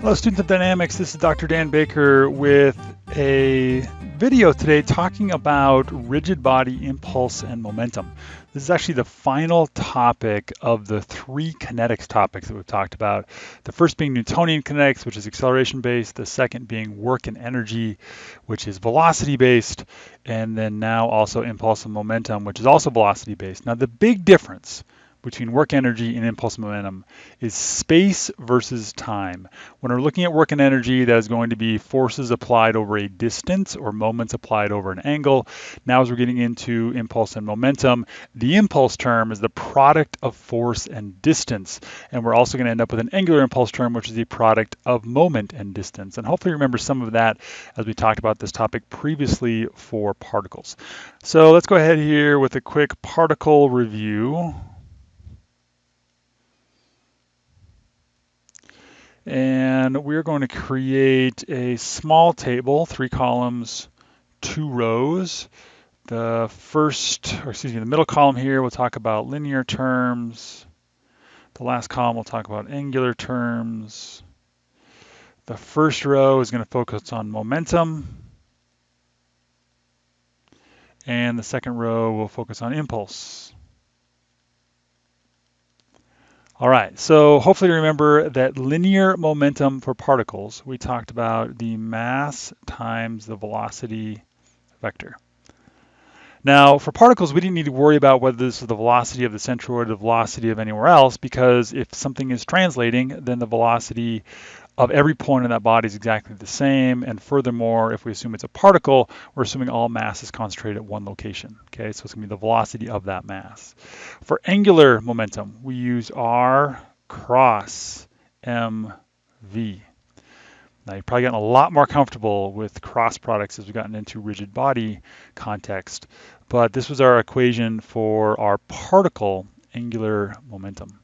Hello, students of dynamics. This is Dr. Dan Baker with a video today talking about rigid body impulse and momentum. This is actually the final topic of the three kinetics topics that we've talked about. The first being Newtonian kinetics, which is acceleration based. The second being work and energy, which is velocity based. And then now also impulse and momentum, which is also velocity based. Now, the big difference between work energy and impulse momentum is space versus time. When we're looking at work and energy, that is going to be forces applied over a distance or moments applied over an angle. Now as we're getting into impulse and momentum, the impulse term is the product of force and distance. And we're also going to end up with an angular impulse term, which is the product of moment and distance. And hopefully remember some of that as we talked about this topic previously for particles. So let's go ahead here with a quick particle review. And we're going to create a small table, three columns, two rows. The first, or excuse me, the middle column here, we'll talk about linear terms. The last column, we'll talk about angular terms. The first row is going to focus on momentum. And the second row will focus on impulse. All right, so hopefully you remember that linear momentum for particles, we talked about the mass times the velocity vector. Now, for particles, we didn't need to worry about whether this is the velocity of the centroid or the velocity of anywhere else, because if something is translating, then the velocity of every point in that body is exactly the same. And furthermore, if we assume it's a particle, we're assuming all mass is concentrated at one location. Okay, so it's gonna be the velocity of that mass. For angular momentum, we use R cross mv. Now you've probably gotten a lot more comfortable with cross products as we've gotten into rigid body context, but this was our equation for our particle angular momentum.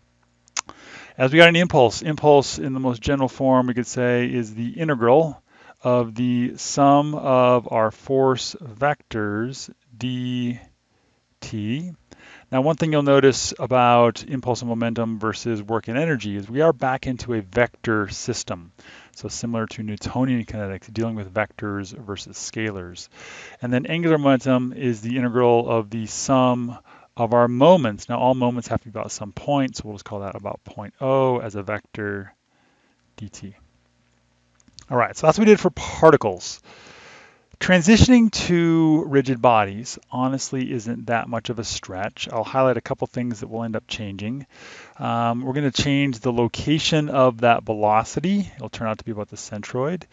As we got an impulse, impulse in the most general form we could say is the integral of the sum of our force vectors dt. Now one thing you'll notice about impulse and momentum versus work and energy is we are back into a vector system. So similar to Newtonian kinetics, dealing with vectors versus scalars. And then angular momentum is the integral of the sum of our moments. Now all moments have to be about some point, so we'll just call that about point O as a vector dt. All right, so that's what we did for particles. Transitioning to rigid bodies honestly isn't that much of a stretch. I'll highlight a couple things that will end up changing. Um, we're going to change the location of that velocity. It'll turn out to be about the centroid.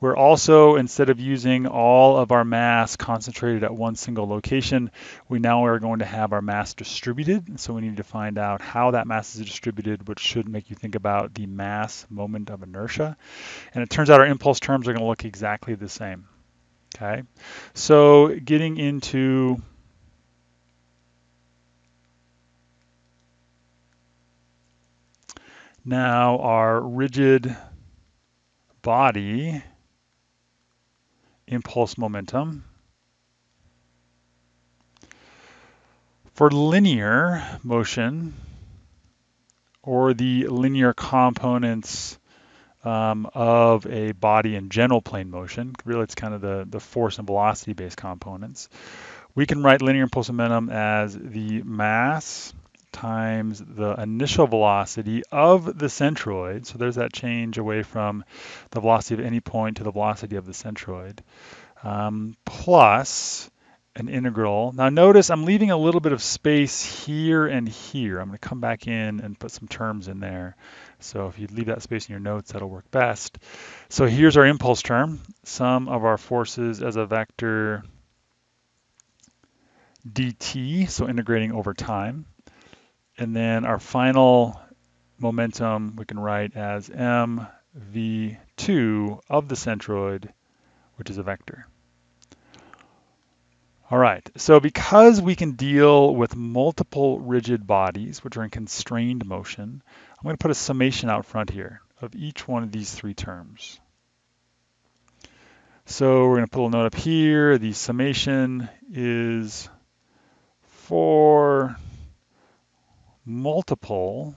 We're also, instead of using all of our mass concentrated at one single location, we now are going to have our mass distributed. So we need to find out how that mass is distributed, which should make you think about the mass moment of inertia. And it turns out our impulse terms are going to look exactly the same. Okay, so getting into now our rigid body impulse momentum. For linear motion, or the linear components um, of a body in general plane motion. Really, it's kind of the, the force and velocity based components. We can write linear impulse momentum as the mass times the initial velocity of the centroid. So there's that change away from the velocity of any point to the velocity of the centroid, um, plus an integral. Now notice I'm leaving a little bit of space here and here. I'm going to come back in and put some terms in there. So if you leave that space in your notes, that'll work best. So here's our impulse term, sum of our forces as a vector dt, so integrating over time. And then our final momentum we can write as mv2 of the centroid, which is a vector. All right, so because we can deal with multiple rigid bodies, which are in constrained motion, I'm going to put a summation out front here of each one of these three terms. So we're going to put a note up here. The summation is for multiple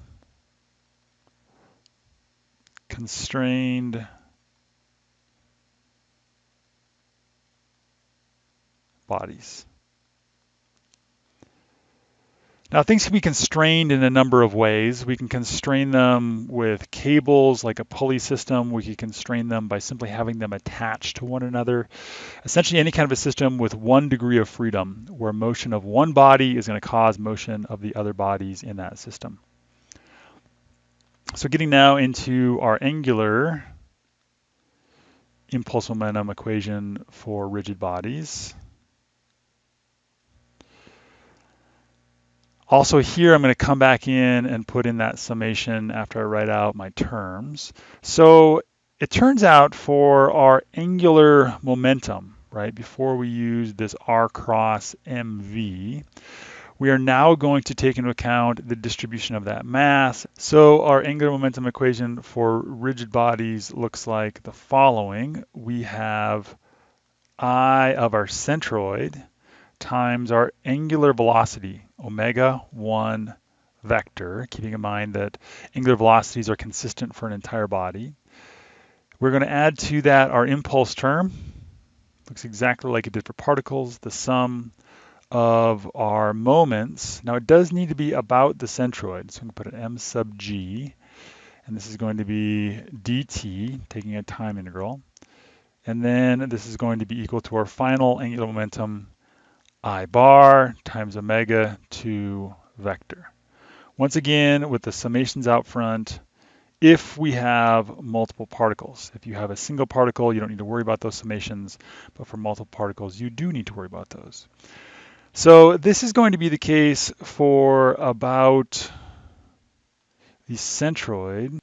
constrained bodies. Now things can be constrained in a number of ways. We can constrain them with cables like a pulley system. We can constrain them by simply having them attached to one another. Essentially any kind of a system with one degree of freedom where motion of one body is going to cause motion of the other bodies in that system. So getting now into our angular impulse momentum equation for rigid bodies. Also here, I'm going to come back in and put in that summation after I write out my terms. So it turns out for our angular momentum, right, before we use this R cross MV, we are now going to take into account the distribution of that mass. So our angular momentum equation for rigid bodies looks like the following. We have I of our centroid times our angular velocity, omega 1 vector, keeping in mind that angular velocities are consistent for an entire body. We're going to add to that our impulse term. Looks exactly like it did for particles, the sum of our moments. Now it does need to be about the centroid, so I'm going to put an m sub g, and this is going to be dt, taking a time integral. And then this is going to be equal to our final angular momentum, i bar times omega 2 vector. Once again, with the summations out front, if we have multiple particles. If you have a single particle, you don't need to worry about those summations, but for multiple particles, you do need to worry about those. So this is going to be the case for about the centroid,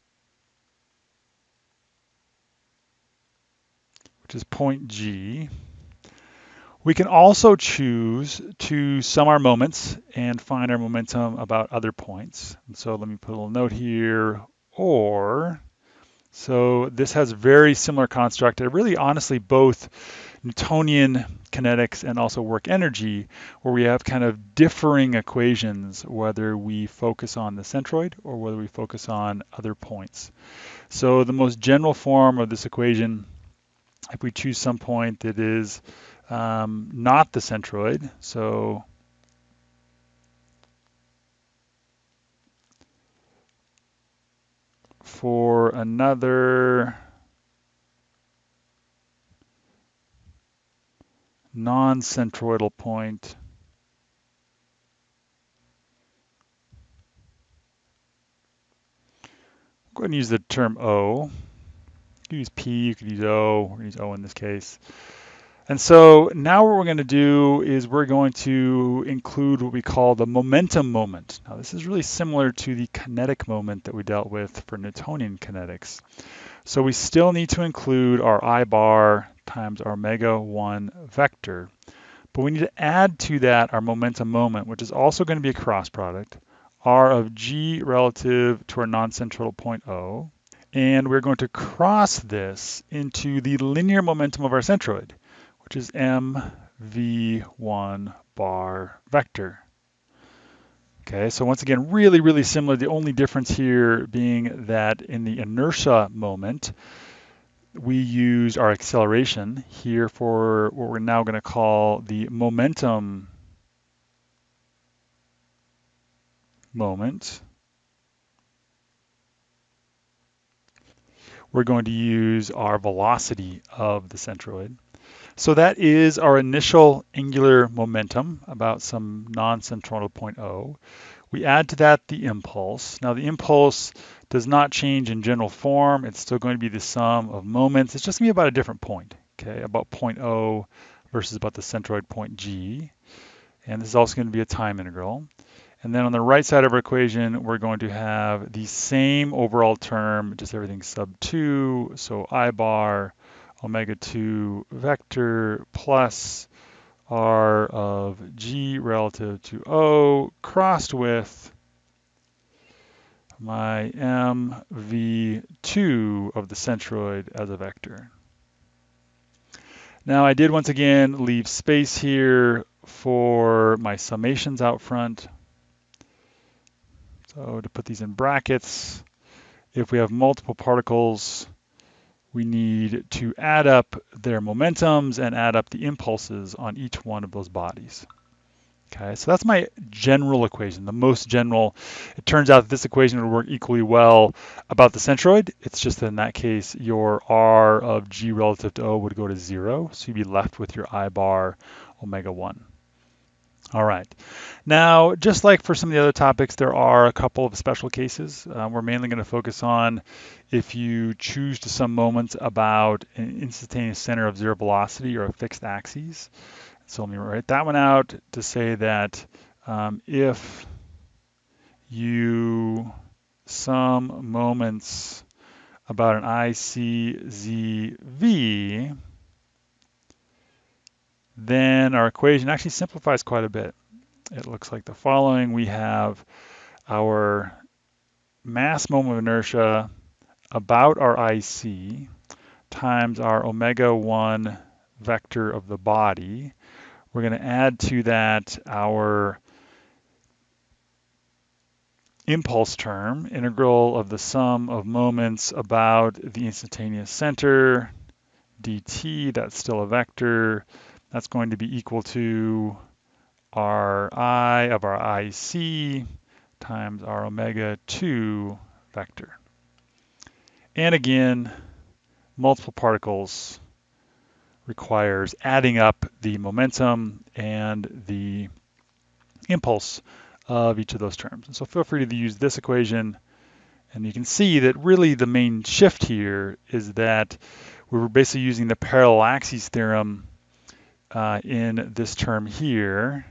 which is point G. We can also choose to sum our moments and find our momentum about other points. And so let me put a little note here, or, so this has very similar construct. It really honestly both Newtonian kinetics and also work energy, where we have kind of differing equations, whether we focus on the centroid or whether we focus on other points. So the most general form of this equation, if we choose some point that is um, not the centroid, so for another non-centroidal point. Go ahead and use the term O. You could use P, you could use O, we're use O in this case. And so now what we're going to do is we're going to include what we call the momentum moment. Now this is really similar to the kinetic moment that we dealt with for Newtonian kinetics. So we still need to include our I bar times our omega 1 vector. But we need to add to that our momentum moment, which is also going to be a cross product, r of g relative to our non-central point O. And we're going to cross this into the linear momentum of our centroid, which is mv1 bar vector. Okay, so once again, really, really similar. The only difference here being that in the inertia moment, we use our acceleration here for what we're now going to call the momentum moment. We're going to use our velocity of the centroid. So that is our initial angular momentum about some non-centroidal point O. We add to that the impulse. Now the impulse does not change in general form. It's still going to be the sum of moments. It's just going to be about a different point, okay, about point O versus about the centroid point G. And this is also going to be a time integral. And then on the right side of our equation, we're going to have the same overall term, just everything sub 2. So I bar omega 2 vector plus r of g relative to O crossed with my mv2 of the centroid as a vector. Now I did once again leave space here for my summations out front. So to put these in brackets, if we have multiple particles, we need to add up their momentums and add up the impulses on each one of those bodies. Okay, so that's my general equation, the most general. It turns out this equation would work equally well about the centroid. It's just that in that case, your R of G relative to O would go to zero. So you'd be left with your I bar omega one. All right. Now, just like for sum of the other topics, there are a couple of special cases. Uh, we're mainly going to focus on if you choose to some moments about an instantaneous center of zero velocity or a fixed axis. So let me write that one out to say that um, if you sum moments about an ICZV, then our equation actually simplifies quite a bit. It looks like the following. We have our mass moment of inertia about our IC times our omega 1 vector of the body we're going to add to that our impulse term, integral of the sum of moments about the instantaneous center, dt, that's still a vector. That's going to be equal to our i of our ic times our omega 2 vector. And again, multiple particles requires adding up the momentum and the impulse of each of those terms. And so feel free to use this equation and you can see that really the main shift here is that we were basically using the parallel axes theorem uh, in this term here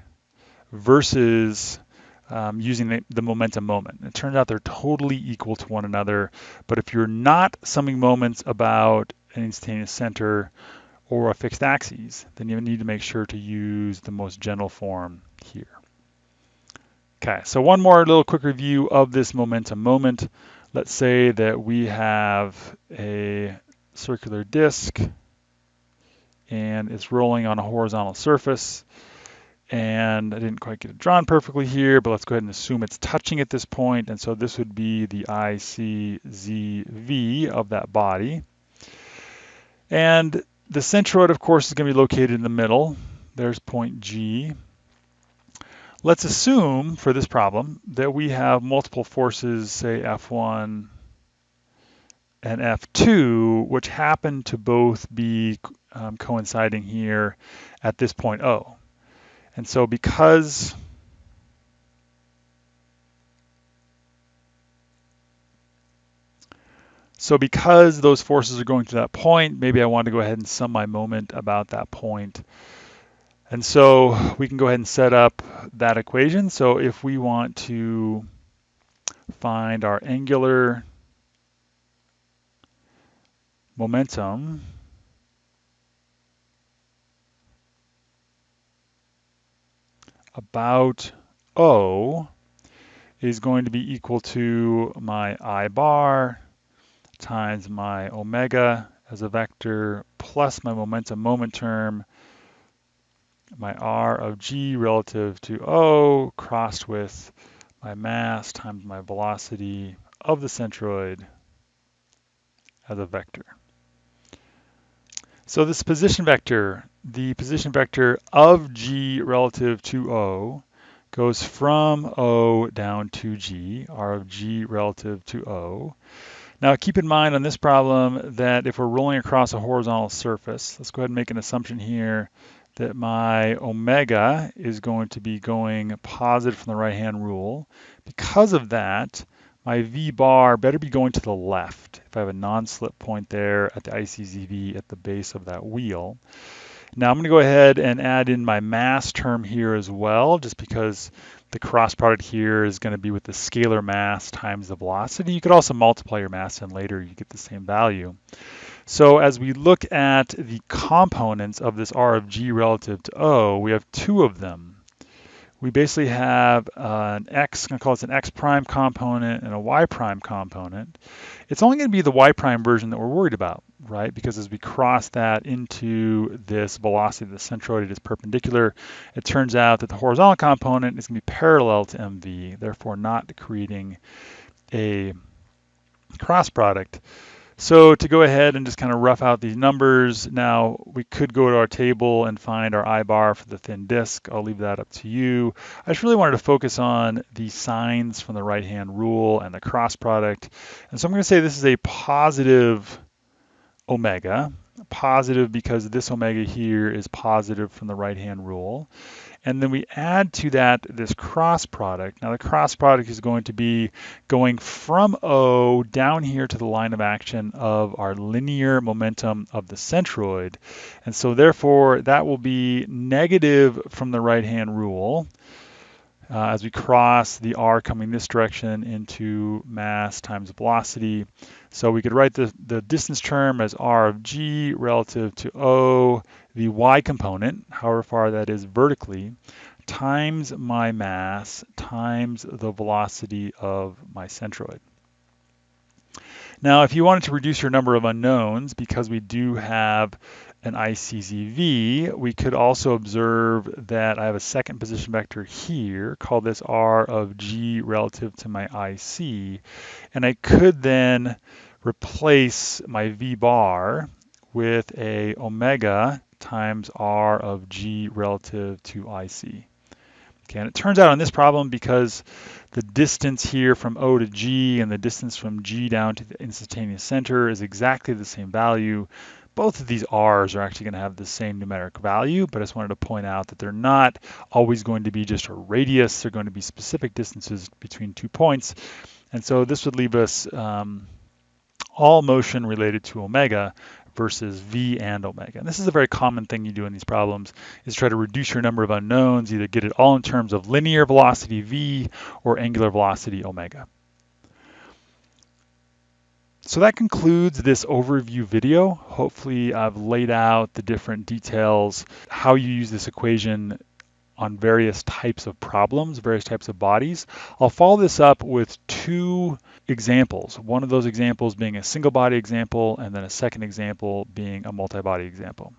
versus um, using the, the, momentum moment. It turns out they're totally equal to one another, but if you're not summing moments about an instantaneous center or a fixed axis, then you need to make sure to use the most general form here. Okay, so one more little quick review of this momentum moment. Let's say that we have a circular disk and it's rolling on a horizontal surface. And I didn't quite get it drawn perfectly here, but let's go ahead and assume it's touching at this point. And so this would be the ICZV of that body. And the centroid, of course, is going to be located in the middle. There's point G. Let's assume for this problem that we have multiple forces, say F1 and F2, which happen to both be um, coinciding here at this point O. And so because So because those forces are going to that point, maybe I want to go ahead and sum my moment about that point. And so we can go ahead and set up that equation. So if we want to find our angular momentum, about O is going to be equal to my I bar times my omega as a vector plus my momentum moment term, my r of g relative to O crossed with my mass times my velocity of the centroid as a vector. So this position vector, the position vector of g relative to O, goes from O down to g, r of g relative to O. Now keep in mind on this problem that if we're rolling across a horizontal surface, let's go ahead and make an assumption here that my omega is going to be going positive from the right-hand rule. Because of that, my V bar better be going to the left if I have a non-slip point there at the ICZV at the base of that wheel. Now I'm going to go ahead and add in my mass term here as well, just because the cross product here is going to be with the scalar mass times the velocity. You could also multiply your mass and later you get the same value. So as we look at the components of this R of G relative to O, we have two of them. We basically have an X, I'm going to call this an X prime component and a Y prime component. It's only going to be the Y prime version that we're worried about right? Because as we cross that into this velocity, the centroid it is perpendicular, it turns out that the horizontal component is going to be parallel to mv, therefore not creating a cross product. So to go ahead and just kind of rough out these numbers, now we could go to our table and find our I bar for the thin disk. I'll leave that up to you. I just really wanted to focus on the signs from the right-hand rule and the cross product. And so I'm going to say this is a positive omega, positive because this omega here is positive from the right-hand rule. And then we add to that this cross product. Now the cross product is going to be going from O down here to the line of action of our linear momentum of the centroid. And so therefore that will be negative from the right-hand rule uh, as we cross the r coming this direction into mass times velocity. So we could write the, the distance term as r of g relative to o, the y component, however far that is vertically, times my mass times the velocity of my centroid. Now, if you wanted to reduce your number of unknowns, because we do have an ICZV, we could also observe that I have a second position vector here, call this R of G relative to my IC, and I could then replace my V bar with a omega times R of G relative to IC. Okay, and it turns out on this problem, because the distance here from O to G and the distance from G down to the instantaneous center is exactly the same value, both of these R's are actually going to have the same numeric value, but I just wanted to point out that they're not always going to be just a radius. They're going to be specific distances between two points. And so this would leave us um, all motion related to omega versus v and omega. And this is a very common thing you do in these problems is try to reduce your number of unknowns, either get it all in terms of linear velocity v or angular velocity omega. So that concludes this overview video. Hopefully I've laid out the different details, how you use this equation on various types of problems, various types of bodies. I'll follow this up with two examples. One of those examples being a single body example and then a second example being a multi-body example.